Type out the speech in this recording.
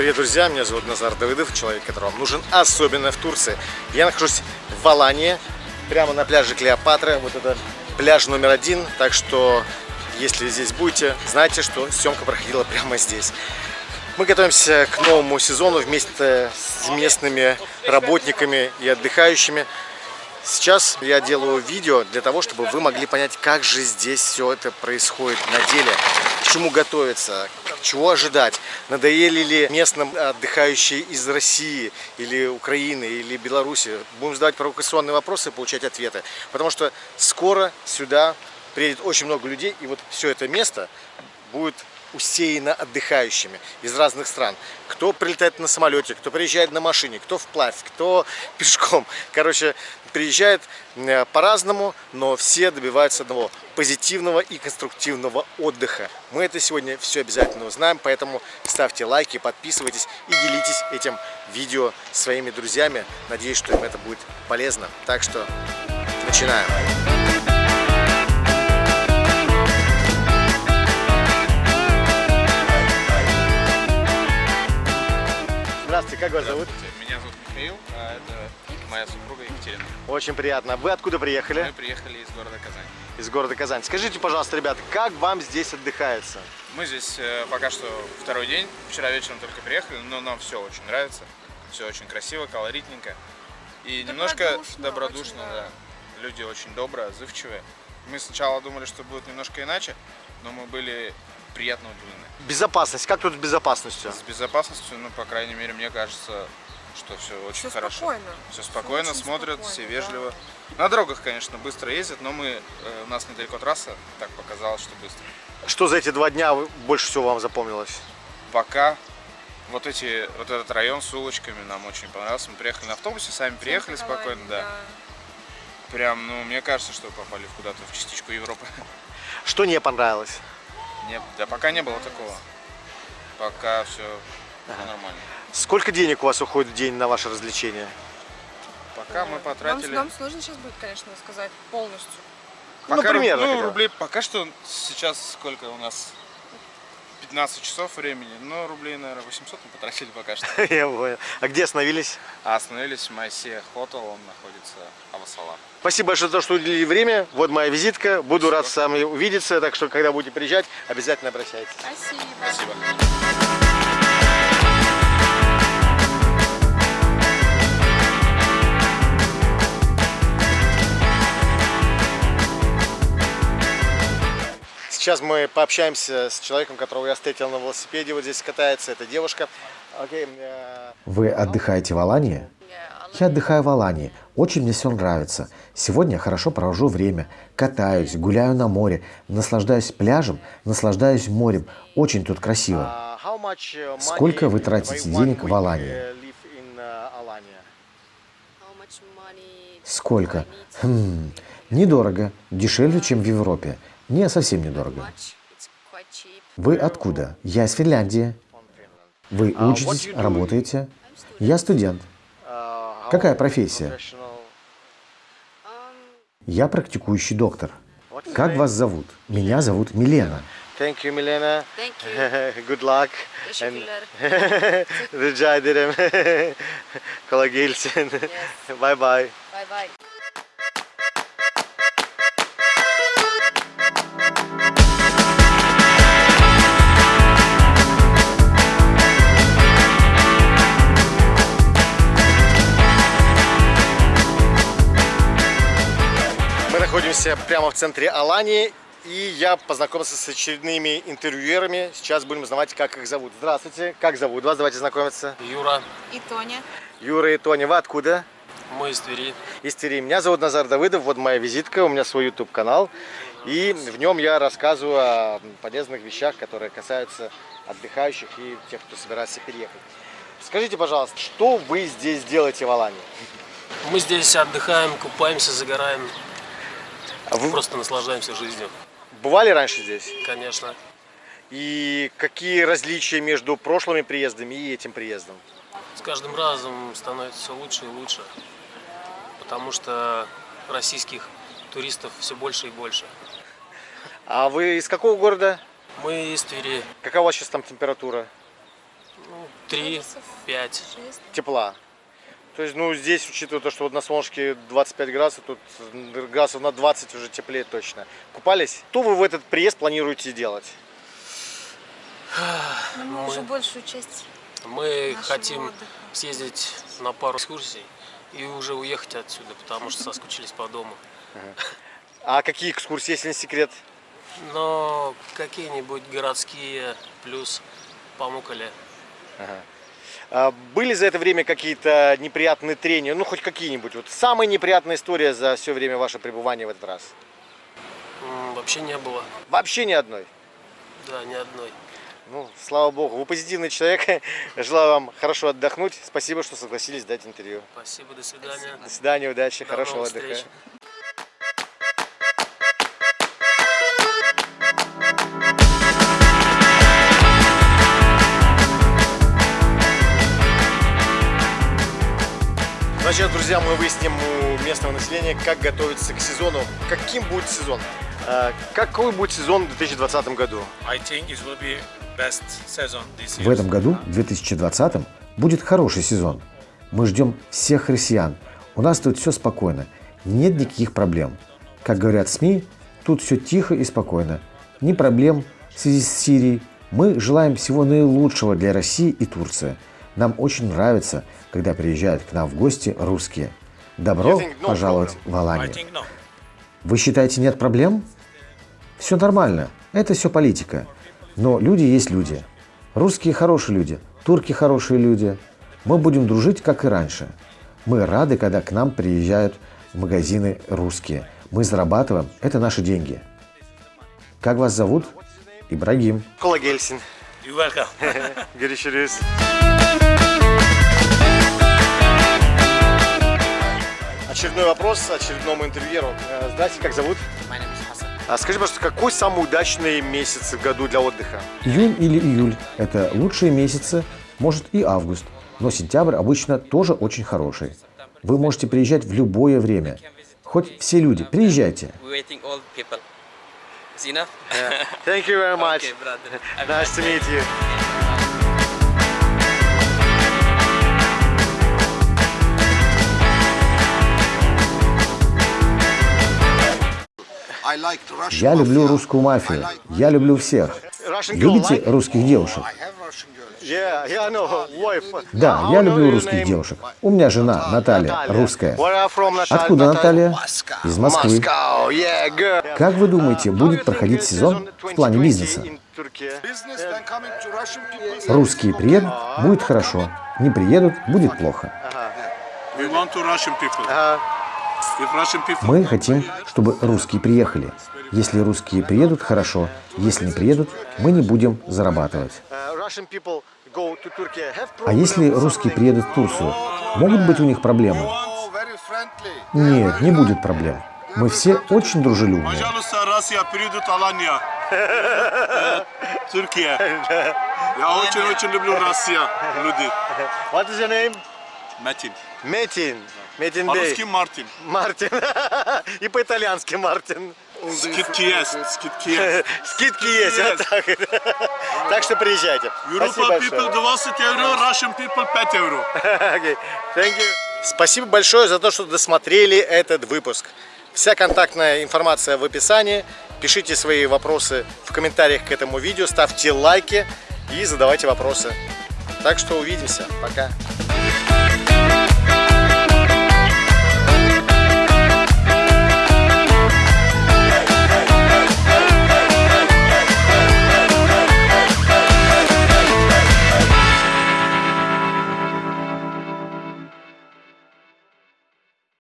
Привет, друзья! Меня зовут Назар Давыдов, человек, который вам нужен, особенно в Турции. Я нахожусь в Алании, прямо на пляже Клеопатра. Вот это пляж номер один, так что, если здесь будете, знайте, что съемка проходила прямо здесь. Мы готовимся к новому сезону вместе с местными работниками и отдыхающими. Сейчас я делаю видео для того, чтобы вы могли понять, как же здесь все это происходит на деле, к чему готовиться, чего ожидать, надоели ли местным отдыхающие из России или Украины или Беларуси. Будем задавать провокационные вопросы и получать ответы, потому что скоро сюда приедет очень много людей, и вот все это место будет усеяно отдыхающими из разных стран. Кто прилетает на самолете, кто приезжает на машине, кто вплавь, кто пешком. Короче, приезжает по-разному, но все добиваются одного – позитивного и конструктивного отдыха. Мы это сегодня все обязательно узнаем, поэтому ставьте лайки, подписывайтесь и делитесь этим видео своими друзьями. Надеюсь, что им это будет полезно. Так что начинаем. Как вас зовут? Меня зовут Михаил, а это моя супруга Екатерина. Очень приятно. Вы откуда приехали? Мы приехали из города Казань. Из города Казань. Скажите, пожалуйста, ребята, как вам здесь отдыхается? Мы здесь э, пока что второй день. Вчера вечером только приехали, но нам все очень нравится. Все очень красиво, колоритненько. И немножко Добродушно, да. Люди очень добрые, отзывчивые. Мы сначала думали, что будет немножко иначе, но мы были приятно удивлены. Безопасность. Как тут с безопасностью? С безопасностью, ну, по крайней мере, мне кажется, что все очень Всё хорошо. спокойно. Все спокойно, очень смотрят, спокойно, все да. вежливо. На дорогах, конечно, быстро ездят, но мы, э, у нас недалеко трасса, так показалось, что быстро. Что за эти два дня больше всего вам запомнилось? Пока вот эти, вот этот район с улочками нам очень понравился. Мы приехали на автобусе, сами приехали спокойно, да. Прям, ну, мне кажется, что попали в куда-то в частичку Европы. Что не понравилось? Не, да пока не было такого. Пока все нормально. Сколько денег у вас уходит в день на ваше развлечение? Пока мы потратили... вам сложно сейчас будет, конечно, сказать полностью. Ну, Пока, руб- примерно ну, рублей, пока что сейчас сколько у нас? 15 часов времени, но рублей, наверное, 800 мы потратили пока что. Я понял. А где остановились? А остановились в Майсе Хотел, он находится Авасала. Спасибо большое за то, что уделили время. Вот моя визитка. Буду рад с вами увидеться. Так что, когда будете приезжать, обязательно обращайтесь. Спасибо. Спасибо. Сейчас мы пообщаемся с человеком, которого я встретил на велосипеде. Вот здесь катается. Это девушка. Окей. э, Вы отдыхаете в Алании? Я отдыхаю в Алании. Очень мне все нравится. Сегодня я хорошо провожу время. Катаюсь, гуляю на море, наслаждаюсь пляжем, наслаждаюсь морем. Очень тут красиво. а, Сколько вы тратите денег в Алании? uh, Alanya? Сколько? Хм, недорого. Дешевле, чем в Европе. Не, совсем недорого. Вы откуда? Я из Финляндии. Вы А, учитесь, работаете? Я студент. Какая профессия? Я практикующий доктор. Как вас зовут? Меня зовут Милена. Thank you, Milena. Thank you. Good luck. Teşekkürler. Rica ederim. Kolay gelsin. Bye bye. Bye bye. Находимся прямо в центре Алании, и я познакомился с очередными интервьюерами. Сейчас будем узнавать, как их зовут. Здравствуйте, как зовут вас? Давайте знакомиться. Юра, И Тоня. Юра и Тоня, вы откуда? мы из Твери. Из Твери. Меня зовут Назар Давыдов, вот моя визитка, у меня свой YouTube-канал. И в нем я рассказываю о полезных вещах, которые касаются отдыхающих и тех, кто собирается переехать. Скажите, пожалуйста, что вы здесь делаете в Алании? Мы здесь отдыхаем, купаемся, загораем, А Вы просто наслаждаемся жизнью, бывали раньше здесь? конечно. И какие различия между прошлыми приездами и этим приездом? С каждым разом становится все лучше и лучше, потому что российских туристов все больше и больше. А вы из какого города? Мы из Твери. Вас сейчас там температура? Ну, три, пять. Шесть. Тепла. То есть, ну, здесь, учитывая то, что вот на солнышке 25 градусов, тут градусов на 20 уже теплее точно. Купались? Что вы в этот приезд планируете делать? Ну, мы уже большую часть Мы хотим отдыха. съездить на пару экскурсий и уже уехать отсюда, потому что соскучились по дому. А какие экскурсии, если не секрет? Но какие-нибудь городские плюс Памукале. А были за это время какие-то неприятные трения? Ну, хоть какие-нибудь. Вот самая неприятная история за все время вашего пребывания в этот раз? Вообще не было. Вообще ни одной. Да, ни одной. Ну, слава богу, вы позитивный человек. Желаю вам хорошо отдохнуть. Спасибо, что согласились дать интервью. Спасибо, до свидания. До свидания, удачи, До хорошего отдыха. встреч. Значит, друзья, мы выясним у местного населения, как готовиться к сезону. Каким будет сезон? А, Какой будет сезон в 2020 году? В этом году, в 2020, будет хороший сезон. Мы ждем всех россиян. У нас тут все спокойно. Нет никаких проблем. Как говорят СМИ, тут все тихо и спокойно. Ни проблем в связи с Сирией. Мы желаем всего наилучшего для России и Турции. Нам очень нравится, когда приезжают к нам в гости русские. Добро пожаловать в Аланию. Вы считаете, нет проблем? Все нормально. Это все политика. Но люди есть люди. Русские хорошие люди, турки хорошие люди. Мы будем дружить, как и раньше. Мы рады, когда к нам приезжают в магазины русские. Мы зарабатываем, это наши деньги. Как вас зовут? Ибрагим. Кола Гельсин. You're welcome. Görüşürüz. Очередной вопрос очередному интервьюеру. Э, Здрасте, как зовут? А скажи, пожалуйста, какой самый удачный месяц в году для отдыха? Июнь или июль – это лучшие месяцы, может и август. Но сентябрь обычно тоже очень хороший. Вы можете приезжать в любое время. Хоть все люди, приезжайте. Is enough? Thank you very much. Okay, brother. I'm Nice to meet you. Я люблю русскую мафию. Я люблю всех. Любите русских девушек? Да, я люблю русских девушек. У меня жена Наталья, русская. Откуда Наталья? Из Москвы. Как вы думаете, How будет проходить сезон в плане 2020 бизнеса? Русские приедут, будет хорошо. Не приедут, будет плохо. Russian people Мы хотим, чтобы русские приехали. Если русские приедут, хорошо. Если не приедут, мы не будем зарабатывать. А если русские приедут в Турцию, могут быть у них проблемы? Нет, не будет проблем. Мы все очень дружелюбные. Пожалуйста, Россия придут Алания. Э, Турция. Я очень-очень люблю Россию, люди. What is your name? Метин. Метин. Метин Бей. По-русски Мартин. Мартин. И по-итальянски Мартин. Скидки есть, скидки есть. Скидки есть, вот так. Так что приезжайте. Европа people большое. 20 евро, Russian people 5 евро. Okay, thank you. Спасибо большое за то, что досмотрели этот выпуск. Вся контактная информация в описании. Пишите свои вопросы в комментариях к этому видео, ставьте лайки и задавайте вопросы. Так что увидимся. Пока.